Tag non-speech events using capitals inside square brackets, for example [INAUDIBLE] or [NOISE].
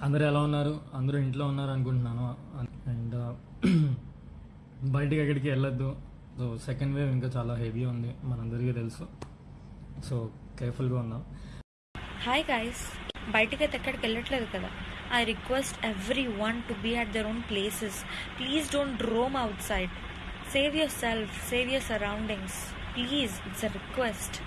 అందరూ ఎలా ఉన్నారు? అందరూ ఇంట్లో ఉన్నారు అనుకుంటున్నాను. అండ్ [CLEARS THROAT] బయటికి ఎక్కడికి వెళ్ళొద్దు. సో సెకండ్ వేవ్ ఇంకా చాలా హెవీ ఉంది. మనందరికీ తెలుసు. సో కేర్ఫుల్గా ఉందాం. హాయ్ గాయస్ బయటికి అయితే ఎక్కడికి వెళ్ళట్లేదు కదా? I request everyone to be at their own places please don't roam outside save yourself save your surroundings please it's a request